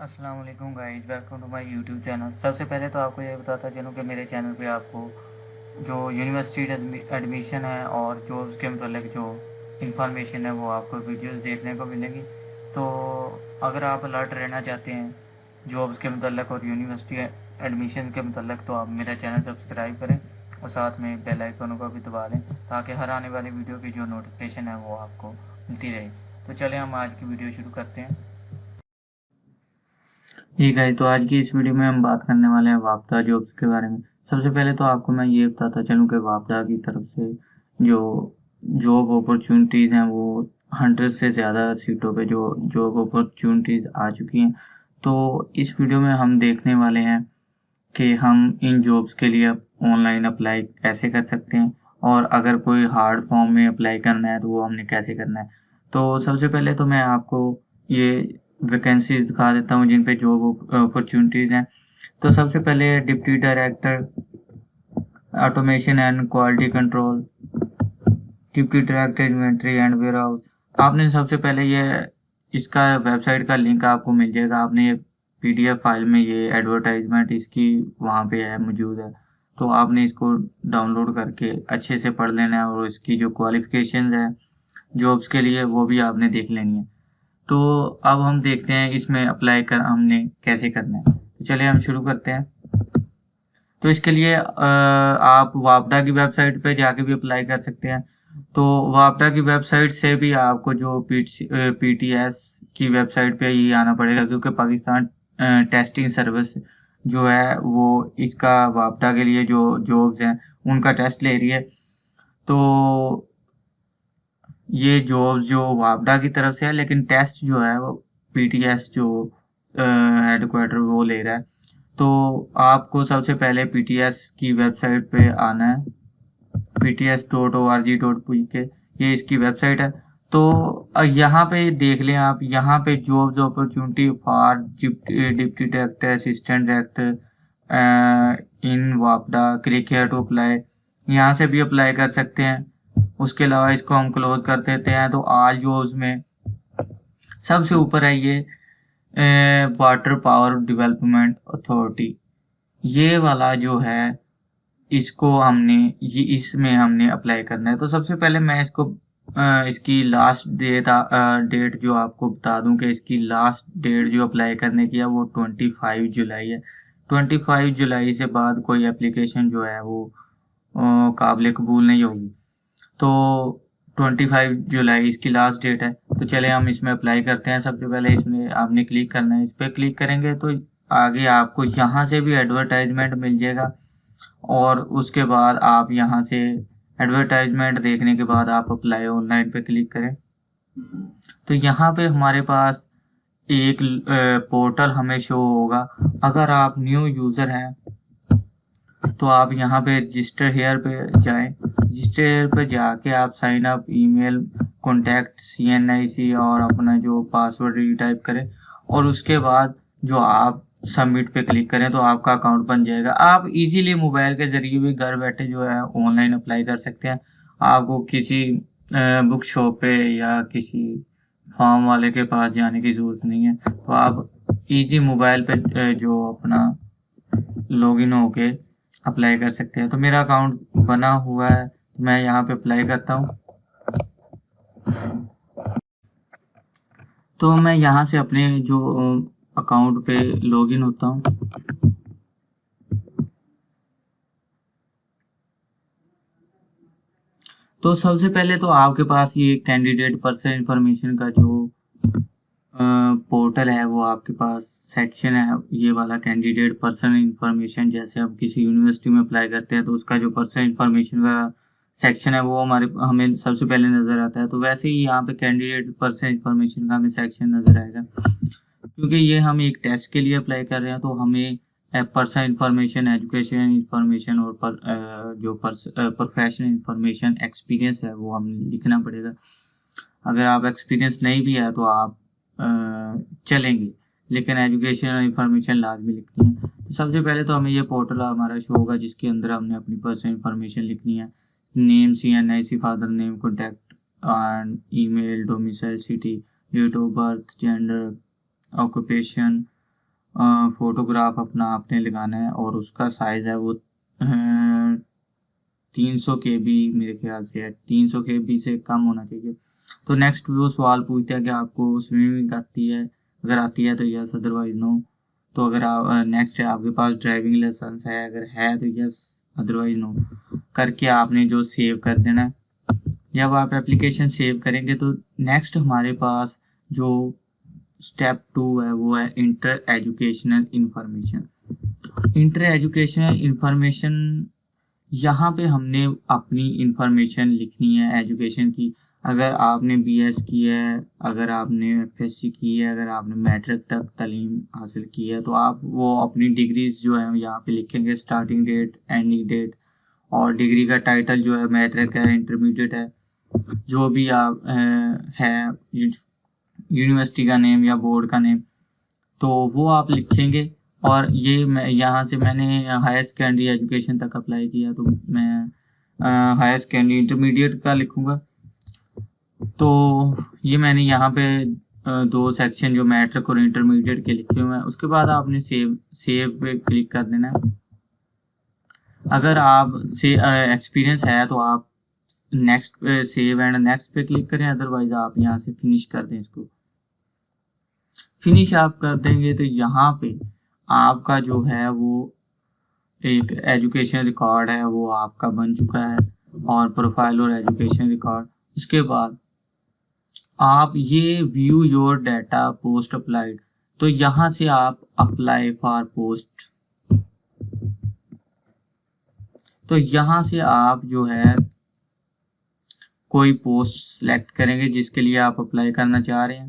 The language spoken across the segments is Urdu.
السلام علیکم guys welcome to my YouTube channel سب سے پہلے تو آپ کو یہ بتاتا چلوں کہ میرے چینل پہ آپ کو جو یونیورسٹی ایڈمیشن ہے اور جو اس کے متعلق جو انفارمیشن ہے وہ آپ کو ویڈیوز دیکھنے کو ملے گی. تو اگر آپ الرٹ رہنا چاہتے ہیں جابس کے متعلق اور یونیورسٹی ایڈمیشن کے متعلق، تو آپ میرا چینل سبسکرائب کریں اور ساتھ میں بیل آئیکن کو بھی دبا لیں تاکہ ہر آنے والی ویڈیو کی جو نوٹیفکیشن ہے وہ آپ کو ملتی رہے. تو چلیں ہم آج کی ویڈیو شروع کرتے ہیں. جی گائز تو آج کی اس ویڈیو میں ہم بات کرنے والے ہیں وابدہ جابس کے بارے میں۔ سب سے پہلے تو آپ کو میں یہ بتاتا چلوں کہ وابدہ کی طرف سے جو جاب اپرچونٹیز ہیں وہ ہنڈریڈ سے زیادہ سیٹوں پہ جو جاب اپرچونٹیز آ چکی ہیں۔ تو اس ویڈیو میں ہم دیکھنے والے ہیں کہ ہم ان جابس کے لیے آن لائن اپلائی کیسے کر سکتے ہیں اور اگر کوئی ہارڈ فارم میں اپلائی کرنا ہے تو وہ ہم نے کیسے کرنا ہے۔ تو سب سے پہلے تو میں آپ کو یہ ویکینسیز دکھا دیتا ہوں جن پہ جاب اپرچونیٹیز ہیں۔ تو سب سے پہلے deputy director automation and quality control deputy director inventory and warehouse آپ نے سب سے پہلے یہ، اس کا ویب سائٹ کا لنک آپ کو مل جائے گا۔ آپ نے یہ پی ڈی ایف فائل میں یہ ایڈورٹائزمنٹ اس کی وہاں پہ ہے، موجود ہے۔ تو آپ نے اس کو ڈاؤن لوڈ کر کے اچھے سے پڑھ لینا ہے اور اس کی جو کوالیفکیشنز ہے جابس کے لیے وہ بھی آپ نے دیکھ لینی ہے تو اب ہم دیکھتے ہیں اس میں اپلائی کر ہم نے کیسے کرنا ہے۔ تو چلیے ہم شروع کرتے ہیں۔ تو اس کے لیے آپ واپڈا کی ویب سائٹ پہ جا کے بھی اپلائی کر سکتے ہیں۔ تو واپڈا کی ویب سائٹ سے بھی آپ کو جو پی ٹی ایس کی ویب سائٹ پہ ہی آنا پڑے گا، کیونکہ پاکستان ٹیسٹنگ سروس جو ہے وہ اس کا واپڈا کے لیے جو جابس ہیں، ان کا ٹیسٹ لے رہی ہے۔ تو یہ جو جو وابڈا کی طرف سے ہے، لیکن ٹیسٹ جو ہے وہ پی ٹی ایس جو ہیڈ کوارٹر وہ لے رہا ہے۔ تو آپ کو سب سے پہلے پی ٹی ایس کی ویب سائٹ پہ آنا ہے۔ P T S dot O R G dot P K یہ اس کی ویب سائٹ ہے۔ تو یہاں پہ دیکھ لیں آپ، یہاں پہ jobs opportunity for deputy director assistant director in واپڈا click here to apply, یہاں سے بھی اپلائی کر سکتے ہیں۔ اس کے علاوہ اس کو ہم کلوز کر دیتے ہیں تو آج جو اس میں سب سے اوپر ہے یہ واٹر پاور ڈیولپمنٹ اتھارٹی یہ والا جو ہے، اس کو ہم نے، یہ اس میں ہم نے اپلائی کرنا ہے. تو سب سے پہلے میں اس کو اس کی لاسٹ ڈیٹ ڈیٹ جو آپ کو بتا دوں کہ اس کی لاسٹ ڈیٹ جو اپلائی کرنے کی ہے وہ ٹوینٹی فائیو جولائی ہے. ٹوینٹی فائیو جولائی سے بعد کوئی اپلیکیشن جو ہے وہ قابل قبول نہیں ہوگی. تو ٹوینٹی فائیو جولائی اس کی لاسٹ ڈیٹ ہے۔ تو چلے ہم اس میں اپلائی کرتے ہیں۔ سب سے پہلے اس میں آپ نے کلک کرنا ہے۔ اس پہ کلک کریں گے تو آگے آپ کو یہاں سے بھی ایڈورٹائزمنٹ مل جائے گا۔ اور اس کے بعد آپ یہاں سے ایڈورٹائزمنٹ دیکھنے کے بعد آپ اپلائی آن لائن پہ کلک کریں۔ تو یہاں پہ ہمارے پاس ایک پورٹل ہمیں شو ہوگا۔ اگر آپ نیو یوزر ہیں تو آپ یہاں پہ رجسٹر ہیئر پہ جائیں۔ رجسٹر پہ جا کے آپ sign up email contact C N I C اور اپنا جو پاسورڈ ری ٹائپ کریں اور اس کے بعد جو آپ سبمٹ پہ کلک کریں تو آپ کا اکاؤنٹ بن جائے گا۔ آپ ایزیلی موبائل کے ذریعے بھی گھر بیٹھے جو ہے آن لائن اپلائی کر سکتے ہیں۔ آپ کو کسی بک شاپ پہ یا کسی فارم والے کے پاس جانے کی ضرورت نہیں ہے۔ تو آپ ایزی موبائل پہ جو اپنا لاگ ان ہو کے اپلائی کر سکتے ہیں۔ تو میرا اکاؤنٹ بنا ہوا ہے۔ میں یہاں پہ اپلائی کرتا ہوں۔ تو میں یہاں سے اپنے جو اکاؤنٹ پہ لاگ ان ہوتا ہوں۔ تو سب سے پہلے تو آپ کے پاس یہ کینڈیڈیٹ پرسن انفارمیشن کا جو پورٹل ہے، وہ آپ کے پاس سیکشن ہے۔ یہ والا کینڈیڈیٹ پرسن انفارمیشن جیسے آپ کسی یونیورسٹی میں اپلائی کرتے ہیں، تو اس کا جو پرسن انفارمیشن کا سیکشن ہے وہ ہمارے ہمیں سب سے پہلے نظر آتا ہے۔ تو ویسے ہی یہاں پہ کینڈیڈیٹ پرسن انفارمیشن کا ہمیں سیکشن نظر آئے گا۔ کیونکہ یہ ہم ایک ٹیسٹ کے لیے اپلائی کر رہے ہیں تو ہمیں پرسن انفارمیشن ایجوکیشن انفارمیشن اور پر, eh, جو پروفیشنل انفارمیشن ایکسپیرینس ہے وہ ہمیں لکھنا پڑے گا۔ اگر آپ ایکسپیرینس نہیں بھی ہے تو آپ آ, چلیں گے لیکن ایجوکیشن اور انفارمیشن لازمی لکھنی ہے۔ سب سے پہلے تو ہمیں یہ پورٹل ہمارا شو ہوگا جس کے اندر ہم نے اپنی پرسنل انفارمیشن لکھنی ہے۔ Name C N I C father name contact email domicile city date of birth gender occupation photograph اپنا آپ نے لگانا ہے اور اس کا سائز ہے وہ تین سو کے بی میرے خیال سے ہے تین سو کے بی سے کم ہونا چاہیے تو نیکسٹ وہ سوال پوچھتا ہے کہ آپ کو سوئمنگ آتی ہے اگر آتی ہے تو یس ادروائز نو تو اگر آپ نیکسٹ ہے آپ کے پاس ڈرائیونگ لائسنس ہے اگر ہے تو یس ادروائز نو کر کے آپ نے جو سیو کر دینا ہے جب آپ اپلیکیشن سیو کریں گے تو نیکسٹ ہمارے پاس جو اسٹیپ ٹو ہے وہ ہے inter educational information inter educational information یہاں پہ ہم نے اپنی انفارمیشن لکھنی ہے ایجوکیشن کی اگر آپ نے بی ایس کی ہے، اگر آپ نے ایف ایس سی کی ہے، اگر آپ نے میٹرک تک تعلیم حاصل کی ہے، تو آپ وہ اپنی ڈگریز جو ہے یہاں پہ لکھیں گے اسٹارٹنگ ڈیٹ اینڈنگ ڈیٹ اور ڈگری کا ٹائٹل جو ہے، میٹرک ہے انٹرمیڈیٹ ہے، جو بھی آپ ہے یونیورسٹی کا نیم یا بورڈ کا نیم تو وہ آپ لکھیں گے. اور یہ میں، یہاں سے میں نے ہائر سیکنڈری ایجوکیشن تک اپلائی کیا، تو میں ہائر سیکنڈری انٹرمیڈیٹ کا لکھوں گا. تو یہ میں نے یہاں پہ دو سیکشن جو میٹرک اور انٹرمیڈیٹ کے لکھے ہوئے ہیں، اس کے بعد آپ نے سیو سیو پہ کلک کر دینا۔ ہے اگر آپ سے ایکسپیرینس ہے تو آپ نیکسٹ سیو اینڈ نیکسٹ پہ کلک کریں ادروائز آپ یہاں سے فنش کر دیں اس کو۔ فنش آپ کر دیں گے تو یہاں پہ آپ کا جو ہے وہ ایک ایجوکیشن ریکارڈ ہے، وہ آپ کا بن چکا ہے، اور پروفائل اور ایجوکیشن ریکارڈ اس کے بعد آپ یہ view your data post applied تو یہاں سے آپ اپلائی فار پوسٹ تو یہاں سے آپ جو ہے کوئی پوسٹ سلیکٹ کریں گے جس کے لیے آپ اپلائی کرنا چاہ رہے ہیں.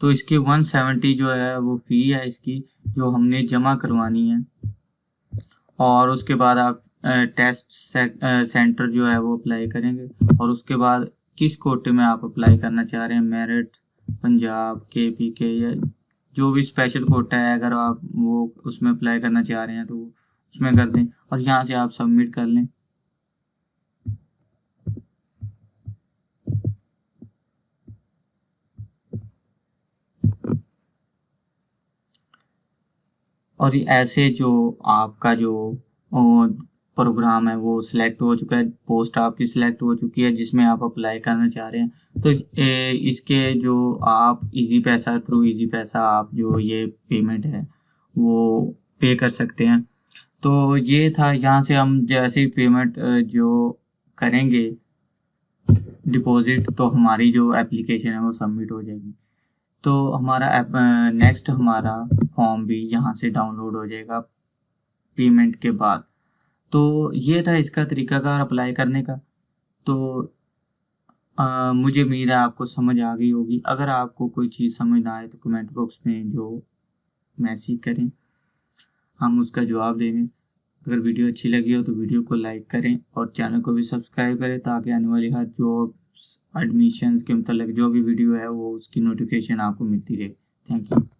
تو اس کی ون سیونٹی جو ہے وہ فی ہے اس کی جو ہم نے جمع کروانی ہے. اور اس کے بعد آپ ٹیسٹ سینٹر جو ہے وہ اپلائی کریں گے. اور اس کے بعد کس کوٹے میں آپ اپلائی کرنا چاہ رہے ہیں؟ میرٹ پنجاب، کے پی کے، یا جو بھی اسپیشل کوٹا ہے، اگر آپ وہ اس میں اپلائی کرنا چاہ رہے ہیں تو اس میں کر دیں اور یہاں سے آپ سبمٹ کر لیں۔ اور ایسے جو آپ کا جو پروگرام ہے، وہ سلیکٹ ہو چکا ہے پوسٹ آپ کی سلیکٹ ہو چکی ہے، جس میں آپ اپلائی کرنا چاہ رہے ہیں۔ تو اس کے جو آپ ایزی پیسہ تھرو ایزی پیسہ آپ جو یہ پیمنٹ ہے، وہ پے کر سکتے ہیں۔ تو یہ تھا، یہاں سے ہم جیسے پیمنٹ جو کریں گے ڈپازٹ تو ہماری جو اپلیکیشن ہے، وہ سبمٹ ہو جائے گی۔ تو ہمارا نیکسٹ ہمارا فارم بھی یہاں سے ڈاؤن لوڈ ہو جائے گا۔ پیمنٹ کے بعد۔ تو یہ تھا اس کا طریقہ کار اپلائی کرنے کا۔ تو مجھے امید ہے آپ کو سمجھ آ گئی ہوگی۔ اگر آپ کو کوئی چیز سمجھ نہ آئے تو کمنٹ باکس میں جو میسیج کریں، ہم اس کا جواب دیں گے۔ اگر ویڈیو اچھی لگی ہو تو ویڈیو کو لائک کریں اور چینل کو بھی سبسکرائب کریں تاکہ آنے والی ہر جاب ایڈمیشنز کے متعلق جو بھی ویڈیو ہے وہ اس کی نوٹیفیکیشن آپ کو ملتی رہے۔ Thank you.